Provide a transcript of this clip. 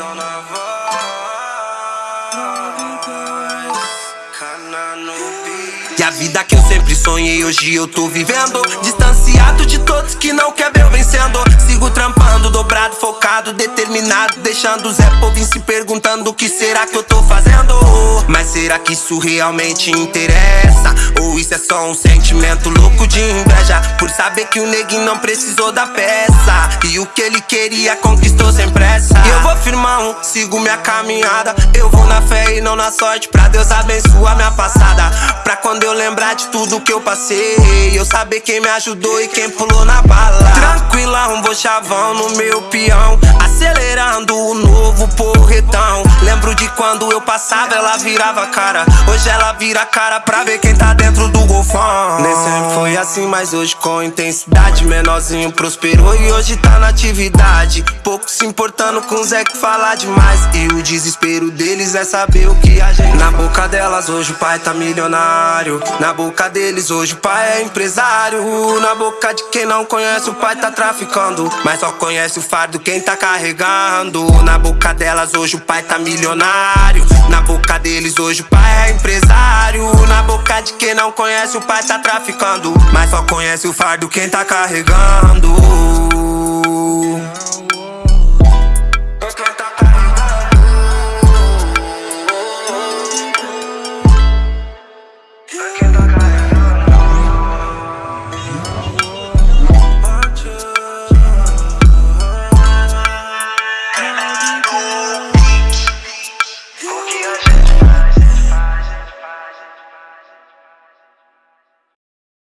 on a E a vida que eu sempre sonhei, hoje eu tô vivendo Distanciado de todos que não quer ver eu vencendo Sigo trampando, dobrado, focado, determinado Deixando o Zé Povin se perguntando o que será que eu tô fazendo Mas será que isso realmente interessa? Ou isso é só um sentimento louco de inveja? Por saber que o neguinho não precisou da peça. E o que ele queria conquistou sem pressa. E eu vou firmar um, sigo minha caminhada. Eu vou na fé e não na sorte Pra Deus abençoar minha passada. Pra quando eu lembrar de tudo que eu passei Eu saber quem me ajudou e quem pulou na bala. Tranquilão, vou chavão no meu peão Acelerando o novo porretão. Lembro de quando eu passava, ela virava cara. Hoje ela vira cara pra ver quem tá dentro do golfão. Nem sempre foi assim, mas hoje com intensidade Menorzinho prosperou e hoje tá na atividade. Pouco se importando com o Zé que fala demais. E o desespero deles é saber o que a gente Na boca delas hoje o pai tá milionário. Na boca deles hoje o pai é empresário. Na boca de quem não conhece o pai tá traficando. Mas só conhece o fardo quem tá carregando Na boca delas hoje o pai tá milionário. Na boca deles hoje o pai é empresário. Na boca de quem não conhece o pai tá traficando. Mas só conhece o fardo quem tá carregando I know.